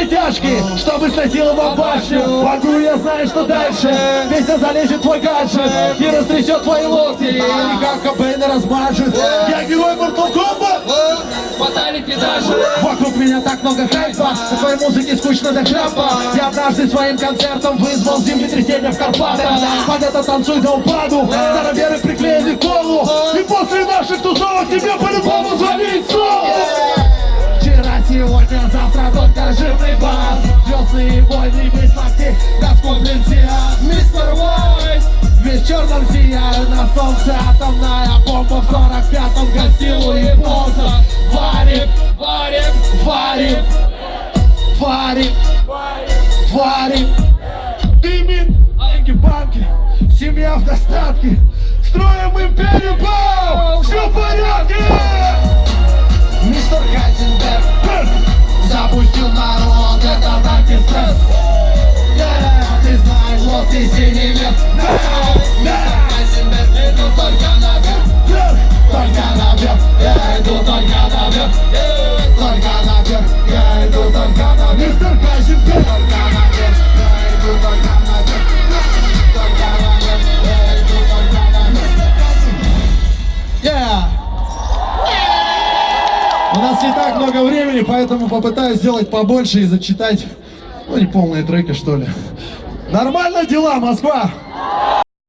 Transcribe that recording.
все тяжкие, чтобы сносиловать башню. Могу я знаю, что дальше? Песня залезет в твой гаджет И растрясет твои локти. И как Кобейна размажет Я герой Mortal Kombat. Фаталити даже. Вокруг меня так много хайпа. Со своей музыки скучно до храпа Я однажды своим концертом вызвал землетрясение в Карпатах Под это танцуй до упаду. Староверы приклеили колу И после наших тусовок тебе по-любому звонить снова. Вчера, сегодня, завтра только Звездные войны, без локтей, раскуплен сиан Мистер Вайс Весь черным сияю на солнце Атомная бомба в 45-м гостила японцев Варим, Варим, варим, варим, варим. Дымит, деньги в семья в достатке Строим империю, Мистер Хайзенберг Только наверх, я иду только наверх Только наверх, я иду только наверх Yeah! У нас не так много времени, поэтому попытаюсь сделать побольше и зачитать, ну, не полные треки, что ли. Нормально дела, Москва?